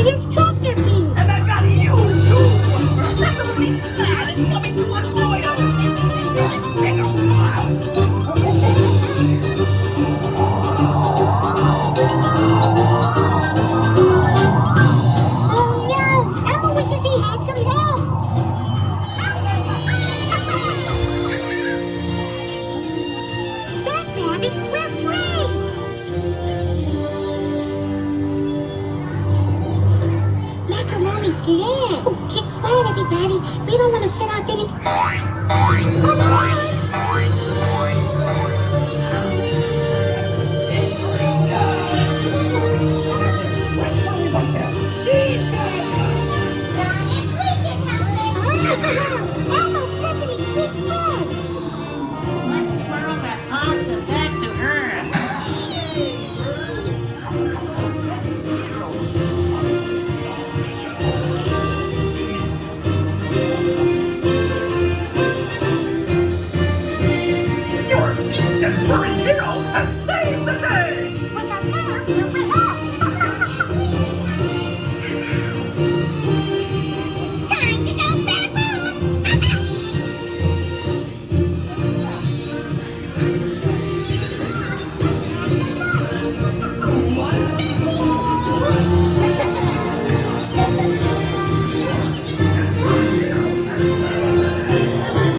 It is Trumpet me. And I've got you, too! Let the police glad it's coming to a lawyer! Oh, quiet, everybody. We don't want to set off any... and saved the!